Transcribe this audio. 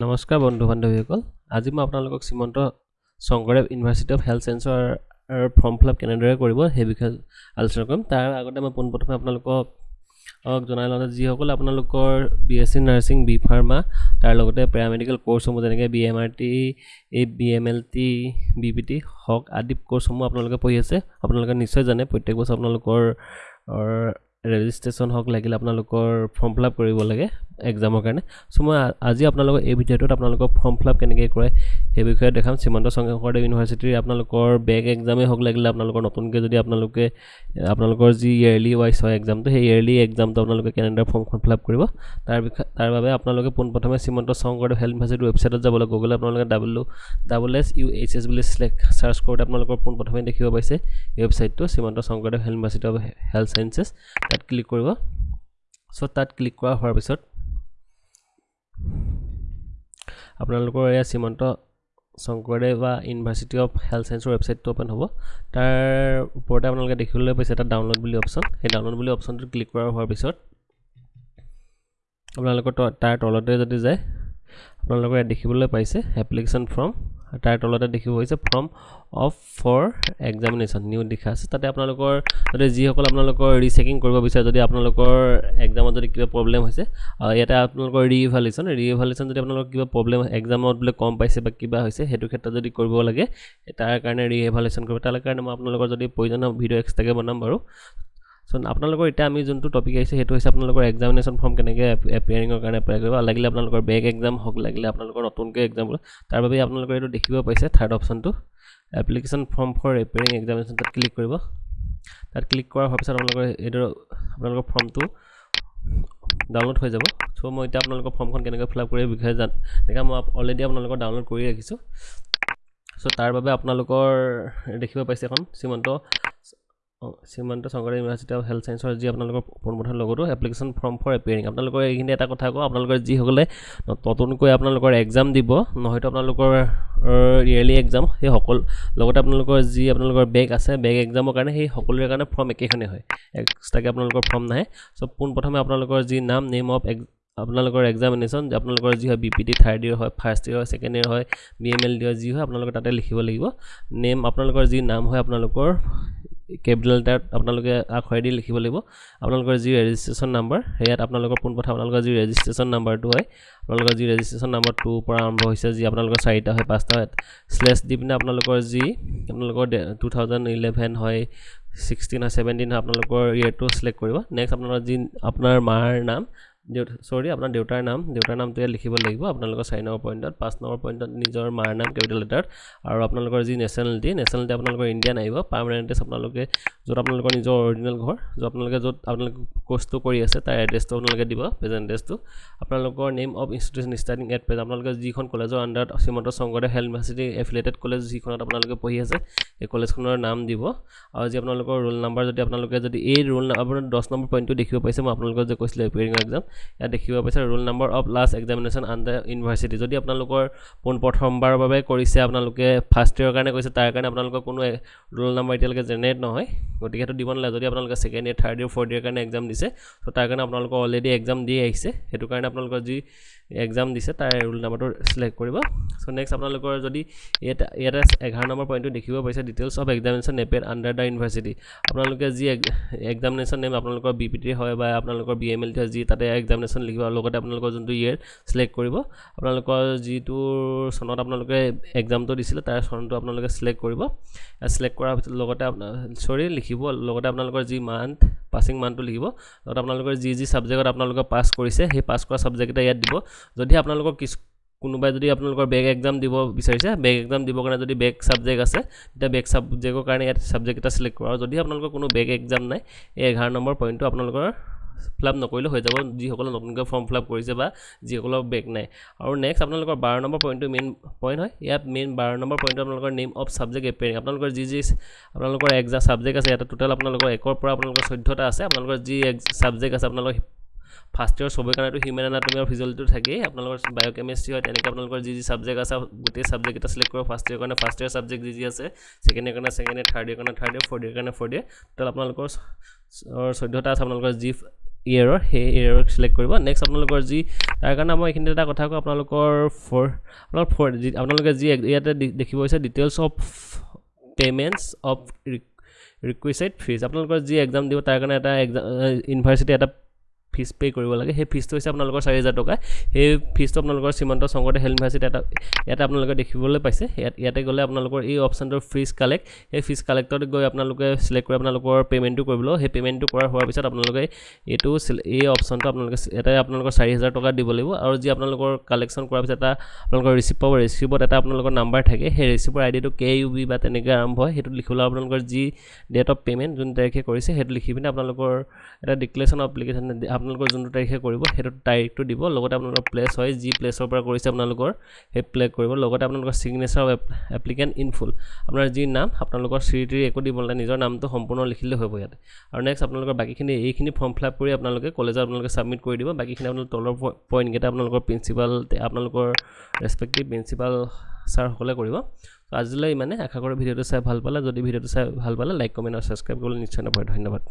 নমস্কাৰ বন্ধু বান্ধৱীসকল। আজি মই আপোনালোকক Srimanta Sankardev university of health ছায়েন্সৰ ফৰ্ম ফিল আপ কেনেদৰে কৰিব সেই বিষয়ে আলোচনা কৰিম। তাৰ আগতে মই পোনপ্ৰথমে আপোনালোকক জনাই লওঁ যিসকলে আপোনালোকৰ B S C nursing B pharma তাৰ লগতে পেৰামেডিকেল ক'ৰ্চসমূহ যেনেকৈ বি এম আৰ টি এই B M L T B P T হওক আদি ক'ৰ্চসমূহ আপোনালোকে পঢ়ি আছে আপোনালোকে নিশ্চয় জানে। প্ৰত্যেক বছৰ আপোনালোকৰ ৰেজিষ্ট্ৰেশ্যন হওক লাগিলে আপোনালোকৰ ফৰ্ম ফিল আপ কৰিব লাগে। এক্সামৰ কাৰণে। চ' মই আজি আপোনালোকৰ এই ভিডিঅ'টোত আপোনালোকৰ ফৰ্ম ফিল আপ কেনেকৈ কৰে সেই বিষয়ে দেখাম। শ্ৰীমন্ত শংকৰদেৱ ইউনিভাৰ্চিটিৰ আপোনালোকৰ বেক এক্সামেই হওক লাগিলে আপোনালোকৰ নতুনকৈ যদি আপোনালোকে আপোনালোকৰ যি ইয়েৰলি ৱাইজ হয় এক্সামটো সেই ইয়েৰলি এক্সামটো আপোনালোকে কেনেদৰে ফৰ্মখন ফিল আপ কৰিব তাৰ বিষয়ে তাৰ বাবে আপোনালোকে পোনপ্ৰথমে শ্ৰীমন্ত শংকৰদেৱ হেল্থ ইউনিভাৰ্চিটিৰ ৱেবছাইটত যাব লাগিব। গুগলে আপোনালোকে double double S U H S বুলি চিলেক্ট চাৰ্চ কৰোঁতে আপোনালোকৰ পোনপ্ৰথমে দেখিব পাইছে ৱেবছাইটটো Srimanta Sankardev health university of health sciences তাত ক্লিক কৰিব। চ' তাত ক্লিক কৰা হোৱাৰ পিছত আপোনালোকৰ এয়া শ্ৰীমন্ত শংকৰদেৱ বা ইউনিভাৰ্চিটি অফ হেল্থ ছায়েন্সৰ ৱেবছাইটটো অ'পেন হ'ব। তাৰ ওপৰতে আপোনালোকে দেখিবলৈ পাইছে এটা ডাউনলোড বুলি অপশ্যন সেই ডাউনলোড বুলি অপশ্যনটো ক্লিক কৰা হোৱাৰ পিছত আপোনালোকৰ তাৰ তলতে যদি যায় আপোনালোকৰ ইয়াত দেখিবলৈ পাইছে এপ্লিকেশ্যন ফৰ্ম তাৰ তলতে দেখিব হৈছে form of for examination new লিখা আছে। তাতে আপোনালোকৰ যদি যিসকল আপোনালোকৰ ৰিচেকিং কৰিব বিচাৰে যদি আপোনালোকৰ এক্সামত যদি কিবা প্ৰব্লেম হৈছে ইয়াতে আপোনালোকৰ ৰিইভালুৱেশ্যন ৰিইভালুৱেশ্যন যদি আপোনালোকৰ কিবা প্ৰব্লেম এক্সামত বোলে কম পাইছে বা কিবা হৈছে সেইটো ক্ষেত্ৰত যদি কৰিব লাগে তাৰ কাৰণে ৰিইভালুৱেশ্যন কৰিব। তাৰ কাৰণে মই আপোনালোকৰ যদি প্ৰয়োজনীয় ভিডিঅ' এক্সট্ৰাকৈ বনাম বাৰু চ' আপোনালোকৰ এতিয়া আমি যোনটো টপিক আহিছে সেইটো হৈছে আপোনালোকৰ এক্সামিনেশ্যন ফৰ্ম কেনেকৈ এপিয়াৰিঙৰ কাৰণে এপ্লাই কৰিব। লাগিলে আপোনালোকৰ বেক এক্সাম হওক লাগিলে আপোনালোকৰ নতুনকৈ এক্সাম তাৰ বাবে আপোনালোকৰ এইটো দেখিব পাইছে থাৰ্ড অপশ্যনটো application form for appearing examination তাত ক্লিক কৰিব। তাত ক্লিক কৰাৰ হোৱাৰ পিছত আপোনালোকৰ এইটো আপোনালোকৰ ফৰ্মটো ডাউনলোড হৈ যাব। চ' মই এতিয়া আপোনালোকৰ ফৰ্মখন কেনেকৈ ফিল আপ কৰি বিষয়ে জান এনেকৈ মই অলৰেডি আপোনালোকৰ ডাউনলোড কৰি ৰাখিছোঁ। চ' তাৰ বাবে আপোনালোকৰ দেখিব পাইছে এখন Srimanta Srimanta Sankardev university of health ছায়েন্সৰ যি আপোনালোকৰ পোনপ্ৰথম লগতো এপ্লিকেশ্যন ফৰ্ম ফৰ এপিয়াৰিং আপোনালোকৰ এইখিনি এটা কথা কওঁ আপোনালোকৰ যিসকলে নতুনকৈ আপোনালোকৰ এক্সাম দিব নহয়তো আপোনালোকৰ ইয়েৰলি এক্সাম সেই সকলো লগতে আপোনালোকৰ যি আপোনালোকৰ বেগ আছে বেগ এক্সামৰ কাৰণে সেই সকলোৰে কাৰণে ফৰ্ম একেখনেই হয় এক্সট্ৰাকৈ আপোনালোকৰ ফৰ্ম নাহে। চ' পোনপ্ৰথমে আপোনালোকৰ যি নাম নেম অফ এক্স আপোনালোকৰ এক্সামিনেশ্যন আপোনালোকৰ যি হয় B P T third year হয় ফাৰ্ষ্ট ইয়েৰ হয় ছেকেণ্ড ইয়েৰ হয় বি এম এল ডি হয় যি হয় আপোনালোকে তাতে লিখিব লাগিব। নেম আপোনালোকৰ যি নাম হয় আপোনালোকৰ কেপিটেল লেটাৰত আপোনালোকে আখৰেদি লিখিব লাগিব। আপোনালোকৰ যি ৰেজিষ্ট্ৰেশ্যন নাম্বাৰ সেয়াত আপোনালোকৰ পোনপ্ৰথমে আপোনালোকৰ যি ৰেজিষ্ট্ৰেশ্যন নাম্বাৰটো হয় আপোনালোকৰ যি ৰেজিষ্ট্ৰেশ্যন নাম্বাৰ টুৰ পৰা আৰম্ভ হৈছে যি আপোনালোকৰ চাৰিটা হয় পাঁচটা হয় শ্লেছ দি পিনে আপোনালোকৰ যি আপোনালোকৰ টু থাউজেণ্ড ইলেভেন হয় ছিক্সটিন হয় ছেভেণ্টিন হয় আপোনালোকৰ ইয়েৰটো চিলেক্ট কৰিব। নেক্সট আপোনালোকৰ যি আপোনাৰ মাৰ নাম দেউতা চৰি আপোনাৰ দেউতাৰ নাম দেউতাৰ নামটো ইয়াত লিখিব লাগিব আপোনালোকৰ চাৰি নম্বৰ পইণ্টত পাঁচ নম্বৰ পইণ্টত নিজৰ মাৰ নাম কেপিটেল লেটাৰত আৰু আপোনালোকৰ যি নেশ্যনেলিটি নেশ্যনেলিটি আপোনালোকৰ ইণ্ডিয়ান আহিব পাৰ্মানেণ্টেজ আপোনালোকে য'ত আপোনালোকৰ নিজৰ অৰিজিনেল ঘৰ য'ত আপোনালোকে য'ত আপোনালোকে কোৰ্চটো কৰি আছে তাৰ এড্ৰেছটো আপোনালোকে দিব প্ৰেজেণ্ট এড্ৰেছটো আপোনালোকৰ name of institution starting at present আপোনালোকে যিখন কলেজৰ আণ্ডাৰত Srimanta Sankardev health university affiliated college যিখনত আপোনালোকে পঢ়ি আছে সেই কলেজখনৰ নাম দিব। আৰু যি আপোনালোকৰ ৰোল নাম্বাৰ যদি আপোনালোকে যদি এই ৰোল আপোনাৰ দহ নম্বৰ পইণ্টটো দেখিব পাইছে মই আপোনালোকক যে কৈছিলোঁ এপিয়াৰিঙৰ এক্সাম ইয়াত দেখিব পাইছে roll number of last examination under university যদি আপোনালোকৰ পোন প্ৰথমবাৰৰ বাবে কৰিছে আপোনালোকে ফাৰ্ষ্ট ইয়েৰৰ কাৰণে কৰিছে তাৰ কাৰণে আপোনালোকৰ কোনো ৰোল নম্বৰ এতিয়ালৈকে জেনেৰেট নহয়। গতিকে সেইটো দিব নালাগে। যদি আপোনালোকে second year third year fourth year কাৰণে এক্সাম দিছে ত' তাৰ কাৰণে আপোনালোকৰ অলৰেডি এক্সাম দি আহিছে। সেইটো কাৰণে আপোনালোকৰ যি এক্সাম দিছে তাৰ ৰোল নাম্বাৰটো চিলেক্ট কৰিব। চ' নেক্সট আপোনালোকৰ যদি ইয়াতে এঘাৰ নম্বৰ পইণ্টটো দেখিব পাইছে ডিটেইলছ অফ এক্সামিনেশ্যন নেপেড আণ্ডাৰ দ্য ইউনিভাৰ্চিটি আপোনালোকে যি এক্সামিনেশ্যন নেম আপোনালোকৰ বি পি টি হয় বা আপোনালোকৰ বি এম এল টি হয় যি তাতে এক্সামিনেশ্যন লিখিব লগতে আপোনালোকৰ যোনটো ইয়েৰ চিলেক্ট কৰিব আপোনালোকৰ যিটো চনত আপোনালোকে এক্সামটো দিছিলে তাৰ চনটো আপোনালোকে চিলেক্ট কৰিব। চিলেক্ট কৰাৰ পিছত লগতে আপোনাৰ চৰি লিখিব লগতে আপোনালোকৰ যি মান্থ পাছিং মান্থটো লিখিব। লগতে আপোনালোকৰ যি যি ছাবজেক্টত আপোনালোকে পাছ কৰিছে সেই পাছ কৰা ছাবজেক্টকেইটা ইয়াত দিব। যদি আপোনালোকৰ কিছু কোনোবাই যদি আপোনালোকৰ বেগ এক্সাম দিব বিচাৰিছে বেগ এক্সাম দিবৰ কাৰণে যদি বেগ ছাবজেক্ট আছে তেতিয়া বেগ ছাবজেক্টৰ কাৰণে ইয়াত ছাবজেক্ট এটা চিলেক্ট কৰা আৰু যদি আপোনালোকৰ কোনো বেগ এক্সাম নাই এই এঘাৰ নম্বৰ পইণ্টটো আপোনালোকৰ ফিল আপ নকৰিলেও হৈ যাব যিসকলে নতুনকৈ ফৰ্ম ফিল আপ কৰিছে বা যিসকলৰ বেগ নাই। আৰু নেক্সট আপোনালোকৰ বাৰ নম্বৰ পইণ্টটো মেইন পইণ্ট হয়। ইয়াত মেইন বাৰ নম্বৰ পইণ্টটো আপোনালোকৰ নেম অফ ছাবজেক্ট এপেয়াৰিং আপোনালোকৰ যি যি আপোনালোকৰ এক্সাম ছাবজেক্ট আছে ইয়াতে টোটেল আপোনালোকৰ একৰ পৰা আপোনালোকৰ চৈধ্যটা আছে। আপোনালোকৰ যি ছাবজেক্ট আছে আপোনালোকৰ ফাৰ্ষ্ট ইয়েৰ চবৰ কাৰণেতো হিউমেন এনাটমি আৰু ফিজিঅলজিটো থাকেই। আপোনালোকৰ বায়'কেমিষ্ট্ৰি হয় তেনেকৈ আপোনালোকৰ যি যি ছাবজেক্ট আছে গোটেই ছাবজেক্ট এটা চিলেক্ট কৰিব ফাৰ্ষ্ট ইয়েৰ কাৰণে ফাৰ্ষ্ট ইয়েৰ ছাবজেক্ট যি যি আছে ছেকেণ্ড ইয়েৰ কাৰণে ছেকেণ্ড ইয়েৰ থাৰ্ড ইয়েৰ কাৰণে থাৰ্ড ইয়েৰ ফ'ৰ্থ ইয়েৰ কাৰণে ফ'ৰ্থ ইয়েৰ টোটেল আপোনালোকৰ চৈধ্যটা আছে আপোনালোকৰ যি ইয়েৰৰ সেই ইয়েৰৰ চিলেক্ট কৰিব। নেক্সট আপোনালোকৰ যি তাৰ কাৰণে মই এইখিনিতে এটা কথা কওঁ আপোনালোকৰ ফ'ৰ আপোনালোকৰ ফ'ৰ যি আপোনালোকে যি ইয়াতে দেখিব হৈছে details of payments of requisite fees আপোনালোকৰ যি এক্সাম দিব তাৰ কাৰণে এটা এক্সাম ইউনিভাৰ্চিটি এটা ফিজ পে' কৰিব লাগে। সেই ফিজটো হৈছে আপোনালোকৰ চাৰি হাজাৰ টকা। সেই ফিজটো আপোনালোকৰ শ্ৰীমন্ত শংকৰদেৱ হেল্থ ইউনিভাৰ্চিটি এটা ইয়াতে আপোনালোকে দেখিবলৈ পাইছে। ইয়াত ইয়াতে গ'লে আপোনালোকৰ এই অপশ্যনটোৰ ফিজ কালেক্ট সেই ফিজ কালেক্টত গৈ আপোনালোকে চিলেক্ট কৰি আপোনালোকৰ পে'মেণ্টটো কৰিব সেই পে'মেণ্টটো কৰা হোৱাৰ পিছত আপোনালোকে এইটো এই অপশ্যনটো আপোনালোকে ইয়াতে আপোনালোকৰ চাৰি হাজাৰ টকা দিব লাগিব। আৰু যি আপোনালোকৰ কালেকশ্যন কৰাৰ পিছত এটা আপোনালোকৰ ৰিচিপ্ট পাব ৰিচিপ্টত এটা আপোনালোকৰ নাম্বাৰ থাকে। সেই ৰিচিপ্টৰ আই ডিটো কে ইউ বি বা তেনেকৈ আৰম্ভ হয়। সেইটো লিখিবলৈ আপোনালোকৰ যি ডেট অফ পে'মেণ্ট যোন তাৰিখে কৰিছে সেইটো লিখি পিনে আপোনালোকৰ এটা ডিক্লেৰেশ্যন অফ এপ্লিকেশ্যন আপোনালোকৰ যোনটো তাৰিখে কৰিব সেইটো তাৰিখটো দিব। লগতে আপোনালোকৰ প্লেচ হয় যি প্লেচৰ পৰা কৰিছে আপোনালোকৰ সেই প্লে কৰিব। লগতে আপোনালোকৰ ছিগনেচাৰ এপ্লিকেণ্ট ইন ফুল আপোনাৰ যি নাম আপোনালোকৰ শ্ৰী তিৰি একো দিব নালাগে নিজৰ নামটো সম্পূৰ্ণ লিখিলে হ'ব ইয়াতে। আৰু নেক্সট আপোনালোকৰ বাকীখিনি এইখিনি ফৰ্ম ফিল আপ কৰি আপোনালোকে কলেজত আপোনালোকে ছাবমিট কৰি দিব। বাকীখিনি আপোনালোকৰ তলৰ পইণ্টকেইটা আপোনালোকৰ প্ৰিন্সিপাল আপোনালোকৰ ৰেচপেক্টিভ প্ৰিন্সিপাল ছাৰসকলে কৰিব। আজিলৈ ইমানে। আশা কৰোঁ ভিডিঅ'টো চাই ভাল পালে। যদি ভিডিঅ'টো চাই ভাল পালে লাইক কমেণ্ট আৰু ছাবস্ক্ৰাইব কৰিবলৈ নিশ্চয় নপৰে। ধন্যবাদ।